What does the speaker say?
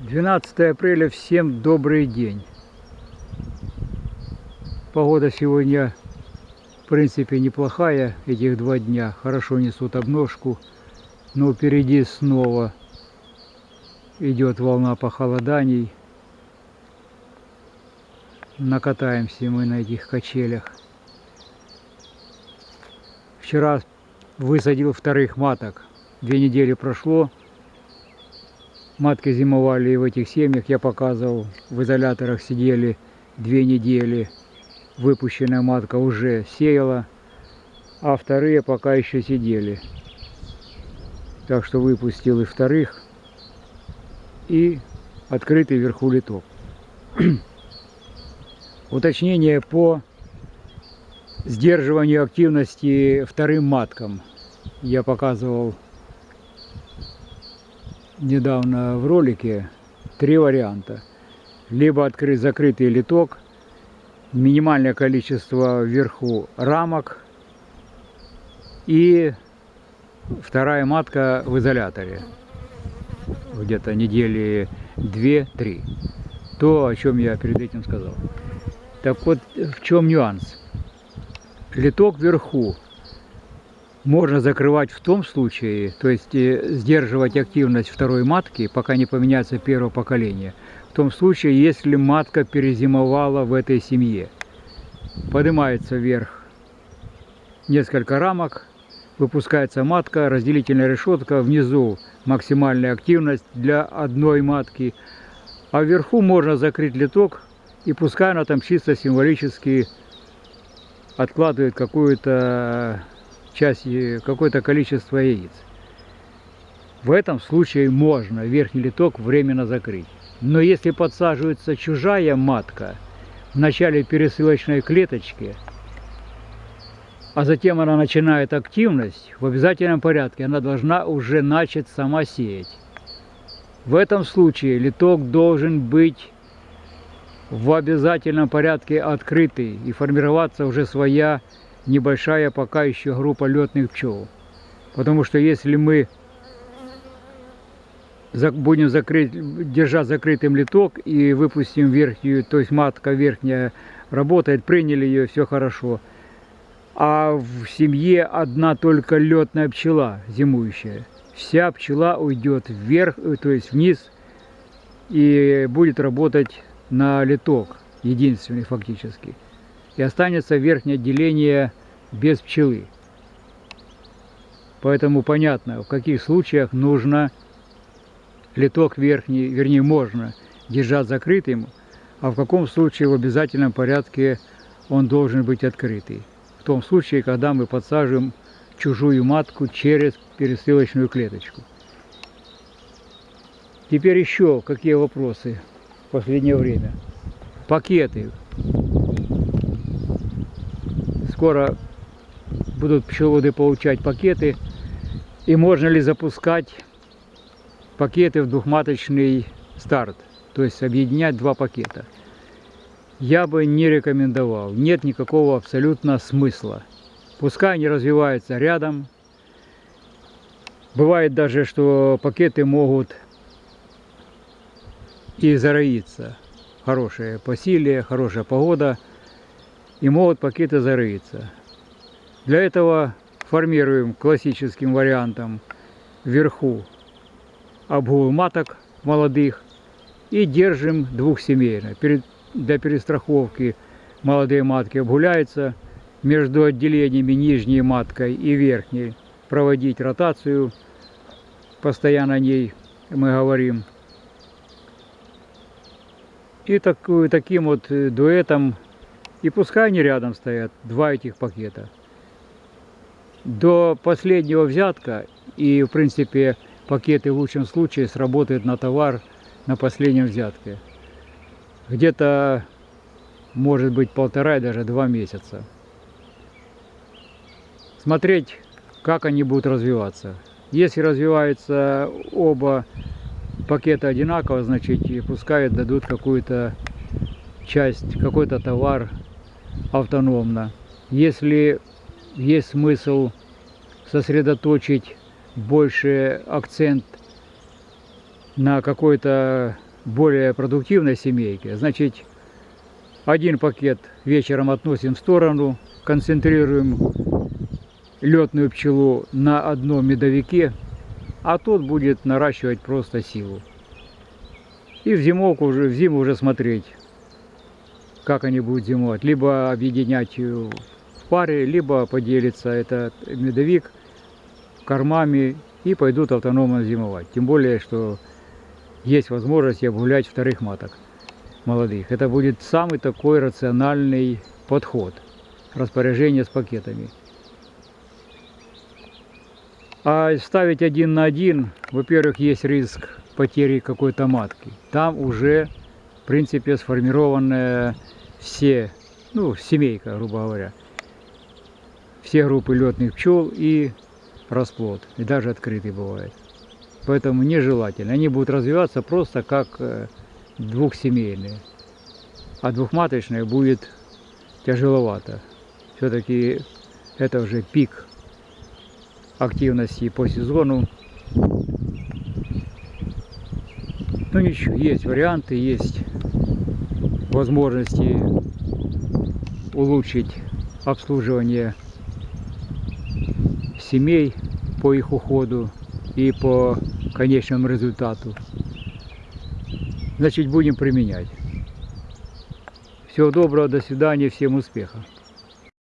12 апреля, всем добрый день. Погода сегодня, в принципе, неплохая, этих два дня. Хорошо несут обножку, но впереди снова идет волна похолоданий. Накатаемся мы на этих качелях. Вчера высадил вторых маток. Две недели прошло, Матки зимовали в этих семьях, я показывал, в изоляторах сидели две недели. Выпущенная матка уже сеяла, а вторые пока еще сидели. Так что выпустил и вторых, и открытый вверху литок. Уточнение по сдерживанию активности вторым маткам. Я показывал недавно в ролике три варианта. Либо открыть закрытый литок, минимальное количество вверху рамок и вторая матка в изоляторе. Где-то недели две-три. То, о чем я перед этим сказал. Так вот, в чем нюанс? Литок вверху можно закрывать в том случае, то есть э, сдерживать активность второй матки, пока не поменяется первое поколение, в том случае, если матка перезимовала в этой семье. Поднимается вверх несколько рамок, выпускается матка, разделительная решетка, внизу максимальная активность для одной матки, а вверху можно закрыть литок, и пускай она там чисто символически откладывает какую-то часть, какое-то количество яиц. В этом случае можно верхний литок временно закрыть. Но если подсаживается чужая матка в начале пересылочной клеточки, а затем она начинает активность, в обязательном порядке она должна уже начать сама сеять. В этом случае литок должен быть в обязательном порядке открытый и формироваться уже своя небольшая пока еще группа летных пчел. Потому что если мы будем закрыть, держать закрытым литок и выпустим верхнюю, то есть матка верхняя работает, приняли ее, все хорошо. А в семье одна только летная пчела зимующая. Вся пчела уйдет вверх, э, то есть вниз, и будет работать на литок, единственный фактически и останется верхнее отделение без пчелы. Поэтому понятно, в каких случаях нужно литок верхний, вернее можно держать закрытым, а в каком случае в обязательном порядке он должен быть открытый. В том случае, когда мы подсаживаем чужую матку через пересылочную клеточку. Теперь еще какие вопросы в последнее время. Пакеты скоро будут пчеловоды получать пакеты. И можно ли запускать пакеты в двухматочный старт, то есть объединять два пакета. Я бы не рекомендовал, нет никакого абсолютно смысла. Пускай они развиваются рядом. Бывает даже, что пакеты могут и зароиться. Хорошее посилие, хорошая погода – и могут пакеты зарыться. Для этого формируем классическим вариантом вверху обгул маток молодых и держим двухсемейно. Для перестраховки молодые матки обгуляются, между отделениями нижней маткой и верхней проводить ротацию, постоянно о ней мы говорим. И такую, таким вот дуэтом и пускай они рядом стоят, два этих пакета. До последнего взятка и, в принципе, пакеты в лучшем случае сработают на товар на последнем взятке. Где-то, может быть, полтора и даже два месяца. Смотреть, как они будут развиваться. Если развиваются оба пакета одинаково, значит, пускай дадут какую-то часть, какой-то товар автономно. Если есть смысл сосредоточить больше акцент на какой-то более продуктивной семейке, значит, один пакет вечером относим в сторону, концентрируем летную пчелу на одном медовике, а тот будет наращивать просто силу. И в зимовку уже, в зиму уже смотреть, как они будут зимовать. Либо объединять в паре, либо поделиться этот медовик кормами и пойдут автономно зимовать. Тем более, что есть возможность обгулять вторых маток молодых. Это будет самый такой рациональный подход распоряжения с пакетами. А ставить один на один, во-первых, есть риск потери какой-то матки. Там уже, принципе, сформированная все, ну, семейка, грубо говоря. Все группы летных пчел и расплод. И даже открытый бывает. Поэтому нежелательно. Они будут развиваться просто как э, двухсемейные. А двухматочная будет тяжеловато. Все-таки это уже пик активности по сезону. Ну ничего, есть варианты, есть возможности улучшить обслуживание семей по их уходу и по конечному результату. Значит, будем применять. Всего доброго, до свидания, всем успехов.